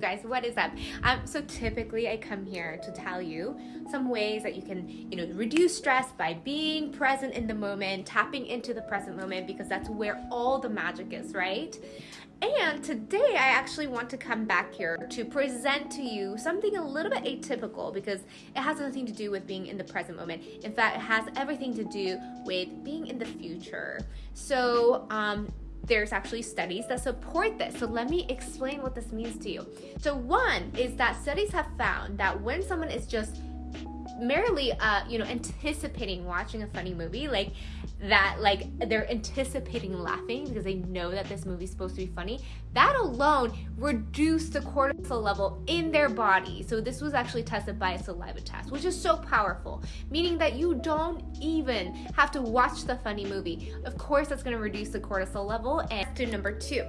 guys what is up um so typically i come here to tell you some ways that you can you know reduce stress by being present in the moment tapping into the present moment because that's where all the magic is right and today I actually want to come back here to present to you something a little bit atypical because it has nothing to do with being in the present moment. In fact, it has everything to do with being in the future. So um, there's actually studies that support this. So let me explain what this means to you. So one is that studies have found that when someone is just merely uh you know anticipating watching a funny movie like that like they're anticipating laughing because they know that this movie's supposed to be funny that alone reduced the cortisol level in their body. So this was actually tested by a saliva test which is so powerful meaning that you don't even have to watch the funny movie. Of course that's going to reduce the cortisol level and to number two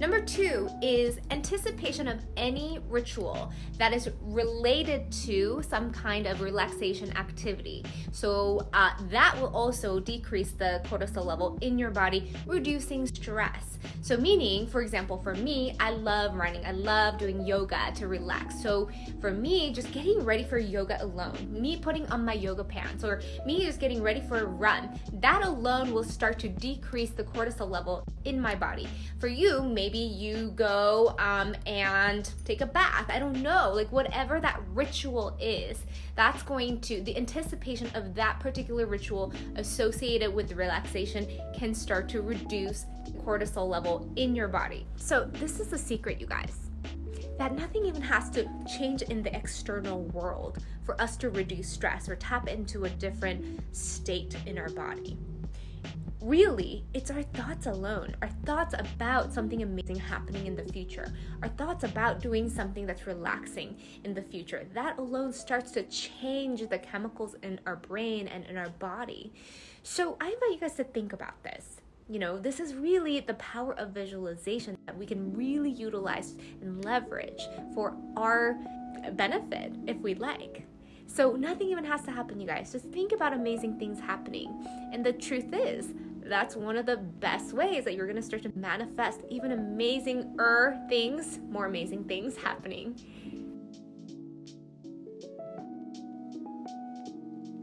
Number two is anticipation of any ritual that is related to some kind of relaxation activity. So uh, that will also decrease the cortisol level in your body, reducing stress. So meaning, for example, for me, I love running. I love doing yoga to relax. So for me, just getting ready for yoga alone, me putting on my yoga pants or me just getting ready for a run, that alone will start to decrease the cortisol level in my body. For you, maybe you go um, and take a bath. I don't know, like whatever that ritual is, that's going to, the anticipation of that particular ritual associated with relaxation can start to reduce cortisol level in your body. So this is the secret, you guys that nothing even has to change in the external world for us to reduce stress or tap into a different state in our body really, it's our thoughts alone, our thoughts about something amazing happening in the future, our thoughts about doing something that's relaxing in the future. That alone starts to change the chemicals in our brain and in our body. So I invite you guys to think about this. You know, this is really the power of visualization that we can really utilize and leverage for our benefit if we like. So nothing even has to happen, you guys. Just think about amazing things happening. And the truth is, that's one of the best ways that you're going to start to manifest even amazing er things, more amazing things happening